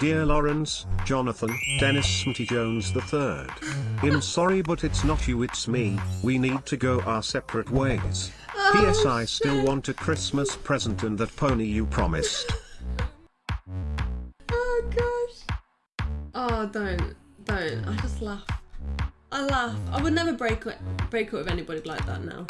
Dear Lawrence, Jonathan, Dennis Smitty Jones III. I'm sorry but it's not you it's me, we need to go our separate ways. Oh, P.S. I still shit. want a Christmas present and that pony you promised. Oh gosh. Oh, don't, don't. I just laugh. I laugh. I would never break it, break up with anybody like that now.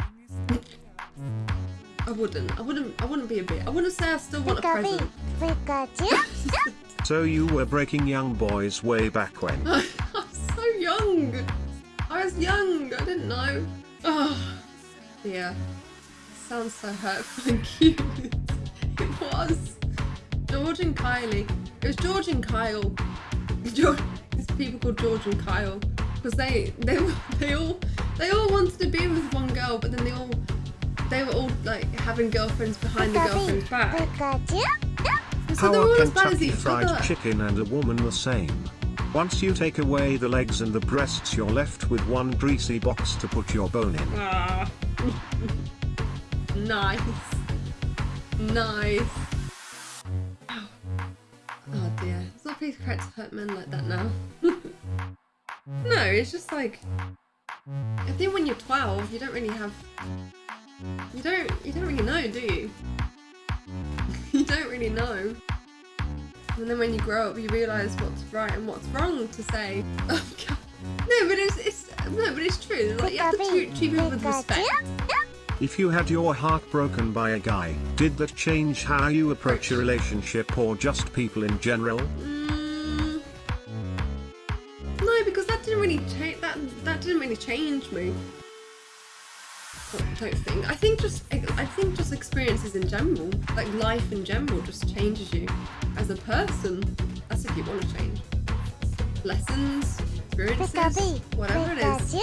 I wouldn't. I wouldn't. I wouldn't be a bit. I wouldn't say I still want a present. So you were breaking young boys way back when. I was so young. I was young. I didn't know. Oh, yeah. Sounds so hurtful and cute. it was. George and Kylie. It was George and Kyle. George, these people called George and Kyle because they they were- they all they all wanted to be with one girl, but then they all they were all like having girlfriends behind the girlfriend's back. And so How are all as bad as Kentucky Fried other. Chicken and a woman the same? Once you take away the legs and the breasts you're left with one greasy box to put your bone in. Ah. nice. Nice. Ow. Oh dear. It's not please correct to hurt men like that now. no, it's just like I think when you're 12 you don't really have you don't you don't really know, do you? you don't really know. And then when you grow up you realise what's right and what's wrong to say. Oh god. No, but it's it's no, but it's true. Like you have to treat, treat people with respect. If you had your heart broken by a guy, did that change how you approach a relationship or just people in general? Mm, no, because that didn't really change. That that didn't really change me. I don't think. I think just I think just experiences in general, like life in general, just changes you as a person. That's if you want to change. Lessons, experiences, whatever it is.